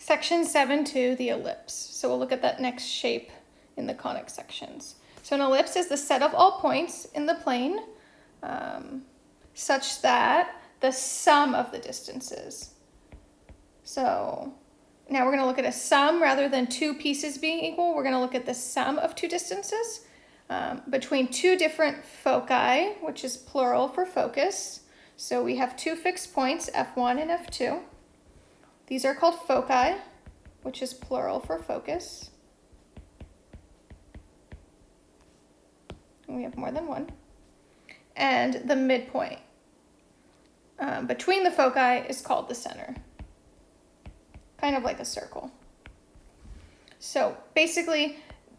Section 7.2, the ellipse. So we'll look at that next shape in the conic sections. So an ellipse is the set of all points in the plane um, such that the sum of the distances. So now we're going to look at a sum rather than two pieces being equal. We're going to look at the sum of two distances um, between two different foci, which is plural for focus. So we have two fixed points, F1 and F2. These are called foci, which is plural for focus. And we have more than one. And the midpoint um, between the foci is called the center. Kind of like a circle. So basically,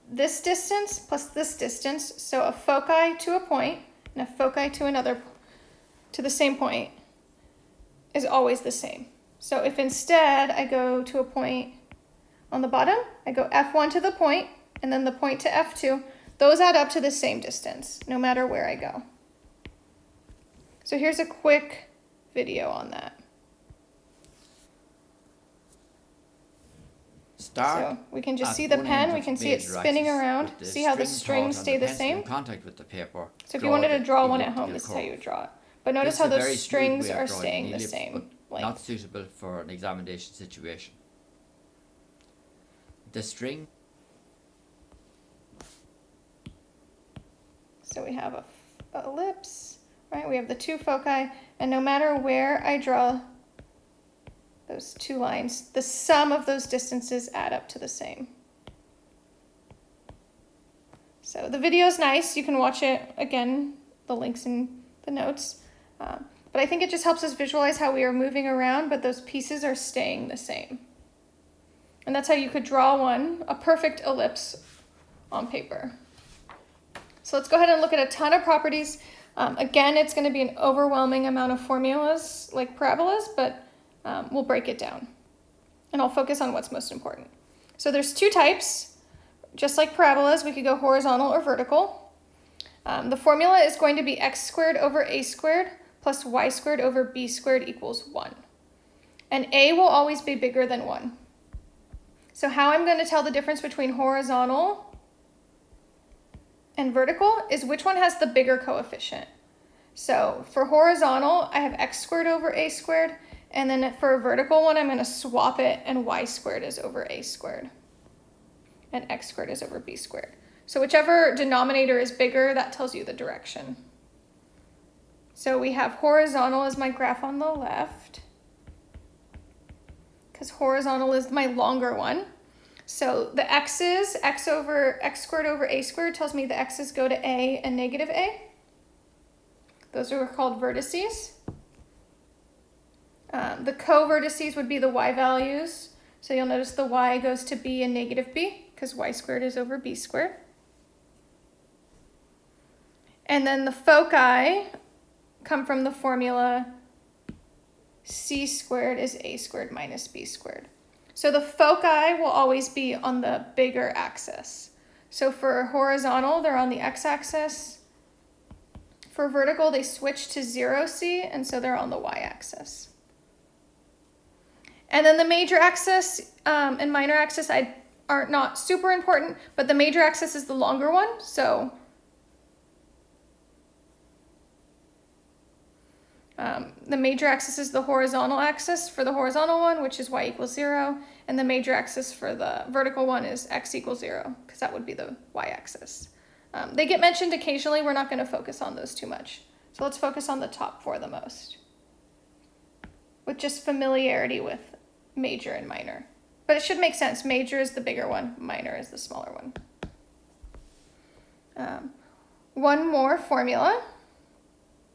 this distance plus this distance, so a foci to a point and a foci to another, to the same point, is always the same. So if instead I go to a point on the bottom, I go F1 to the point, and then the point to F2, those add up to the same distance, no matter where I go. So here's a quick video on that. Start so we can just see the pen, we can see it spinning around, see how the strings stay the same. contact with the paper. So if you wanted to draw one at home, this is how you would draw it. But notice how those strings are staying the same length. Not suitable for an examination situation. The string. So we have a, a ellipse, right? We have the two foci, and no matter where I draw those two lines, the sum of those distances add up to the same. So the video is nice. You can watch it again, the links in the notes. Um, but I think it just helps us visualize how we are moving around, but those pieces are staying the same. And that's how you could draw one, a perfect ellipse on paper. So let's go ahead and look at a ton of properties. Um, again, it's going to be an overwhelming amount of formulas like parabolas, but um, we'll break it down. And I'll focus on what's most important. So there's two types. Just like parabolas, we could go horizontal or vertical. Um, the formula is going to be x squared over a squared plus y squared over b squared equals 1. And a will always be bigger than 1. So how I'm going to tell the difference between horizontal and vertical is which one has the bigger coefficient. So for horizontal, I have x squared over a squared, and then for a vertical one, I'm going to swap it, and y squared is over a squared, and x squared is over b squared. So whichever denominator is bigger, that tells you the direction. So we have horizontal as my graph on the left, because horizontal is my longer one. So the x's, x over x squared over a squared tells me the x's go to a and negative a. Those are called vertices. Um, the co-vertices would be the y values. So you'll notice the y goes to b and negative b because y squared is over b squared. And then the foci come from the formula c squared is a squared minus b squared. So the foci will always be on the bigger axis. So for horizontal, they're on the x-axis. For vertical, they switch to 0c, and so they're on the y-axis. And then the major axis um, and minor axis I, are not super important, but the major axis is the longer one, so Um, the major axis is the horizontal axis for the horizontal one, which is y equals 0, and the major axis for the vertical one is x equals 0, because that would be the y-axis. Um, they get mentioned occasionally. We're not going to focus on those too much. So let's focus on the top four the most, with just familiarity with major and minor. But it should make sense. Major is the bigger one, minor is the smaller one. Um, one more formula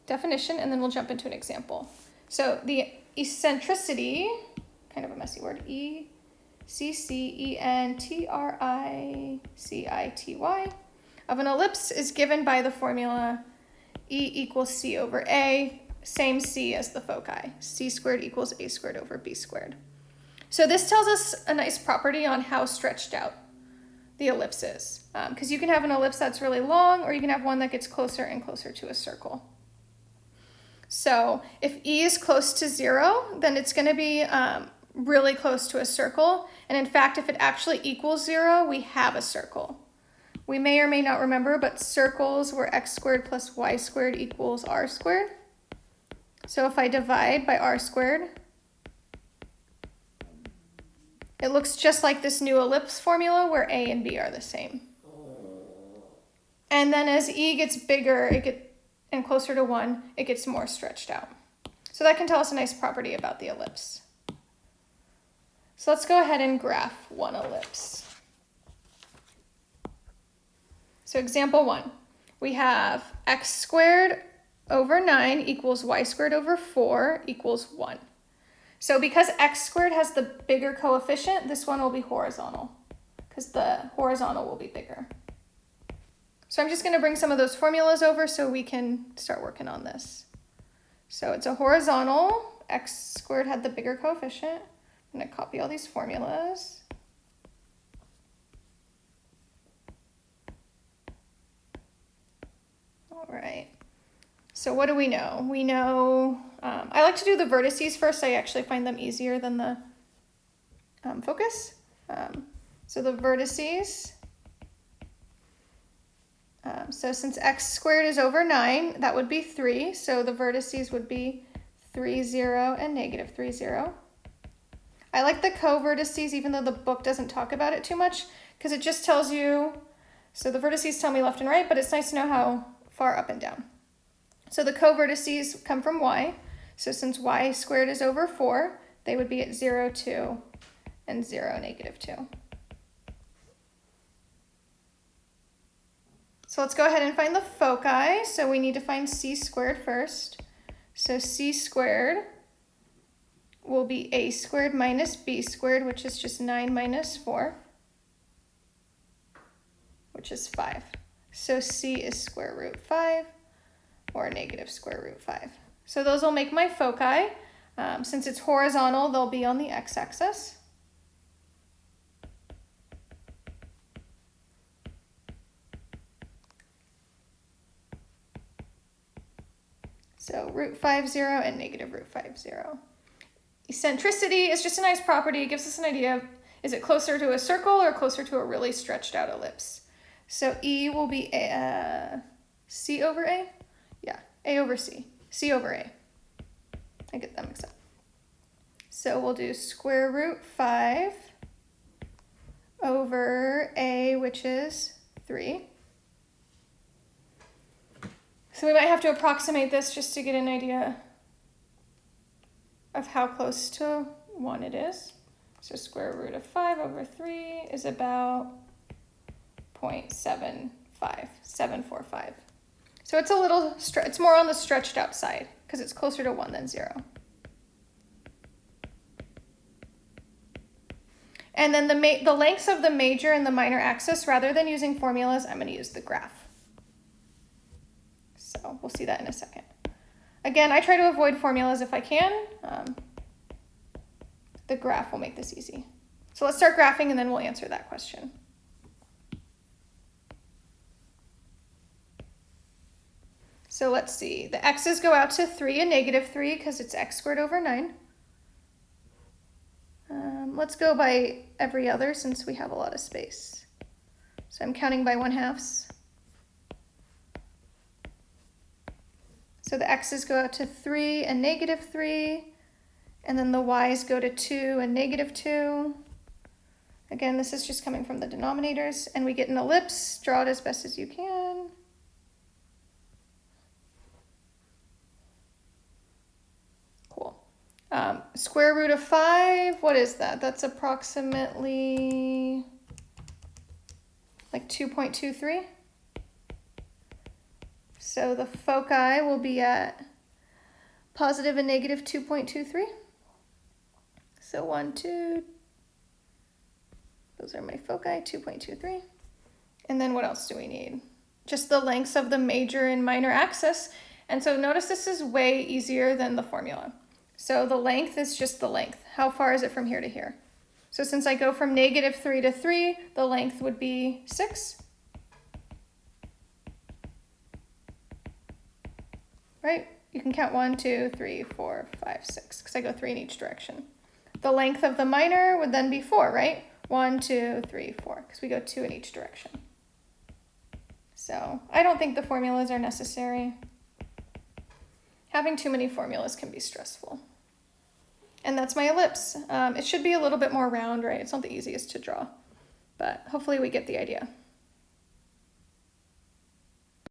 definition, and then we'll jump into an example. So the eccentricity, kind of a messy word, E C C E N T R I C I T Y, of an ellipse is given by the formula E equals C over A, same C as the foci. C squared equals A squared over B squared. So this tells us a nice property on how stretched out the ellipse is. Because um, you can have an ellipse that's really long, or you can have one that gets closer and closer to a circle. So if E is close to zero, then it's going to be um, really close to a circle. And in fact, if it actually equals zero, we have a circle. We may or may not remember, but circles were x squared plus y squared equals r squared. So if I divide by r squared, it looks just like this new ellipse formula where a and b are the same. And then as e gets bigger it get, and closer to 1, it gets more stretched out. So that can tell us a nice property about the ellipse. So let's go ahead and graph one ellipse. So example 1, we have x squared over 9 equals y squared over 4 equals 1. So because x squared has the bigger coefficient, this one will be horizontal because the horizontal will be bigger. So I'm just going to bring some of those formulas over so we can start working on this. So it's a horizontal, x squared had the bigger coefficient. I'm going to copy all these formulas. All right. So what do we know? We know, um, I like to do the vertices first. I actually find them easier than the um, focus. Um, so the vertices, um, so since x squared is over 9, that would be 3. So the vertices would be 3, 0, and negative 3, 0. I like the co-vertices even though the book doesn't talk about it too much because it just tells you, so the vertices tell me left and right, but it's nice to know how far up and down. So the co-vertices come from y. So since y squared is over 4, they would be at 0, 2, and 0, negative 2. So let's go ahead and find the foci. So we need to find c squared first. So c squared will be a squared minus b squared, which is just 9 minus 4, which is 5. So c is square root 5, or negative square root 5. So those will make my foci. Um, since it's horizontal, they'll be on the x-axis. So root 5, 0 and negative root 5, 0. Eccentricity is just a nice property. It gives us an idea of is it closer to a circle or closer to a really stretched out ellipse. So E will be a, uh, C over A? Yeah, A over C. C over A. I get them mixed up. So we'll do square root 5 over A, which is 3. So we might have to approximate this just to get an idea of how close to 1 it is. So square root of 5 over 3 is about 0.75, 745. So it's a little, it's more on the stretched out side because it's closer to 1 than 0. And then the, the lengths of the major and the minor axis, rather than using formulas, I'm going to use the graph. So we'll see that in a second. Again, I try to avoid formulas if I can. Um, the graph will make this easy. So let's start graphing and then we'll answer that question. So let's see, the x's go out to 3 and negative 3 because it's x squared over 9. Um, let's go by every other since we have a lot of space. So I'm counting by 1 halves. So the x's go out to 3 and negative 3, and then the y's go to 2 and negative 2. Again, this is just coming from the denominators, and we get an ellipse. Draw it as best as you can. Cool. Um, square root of 5, what is that? That's approximately like 2.23. So the foci will be at positive and negative 2.23. So 1, 2, those are my foci, 2.23. And then what else do we need? Just the lengths of the major and minor axis. And so notice this is way easier than the formula. So the length is just the length. How far is it from here to here? So since I go from negative 3 to 3, the length would be 6. Right? You can count one, two, three, four, five, six, because I go three in each direction. the length of the minor would then be four, right? One, two, three, four, because we go two in each direction. So I don't think the formulas are necessary. Having too many formulas can be stressful. And that's my ellipse. Um, it should be a little bit more round, right? It's not the easiest to draw, but hopefully we get the idea.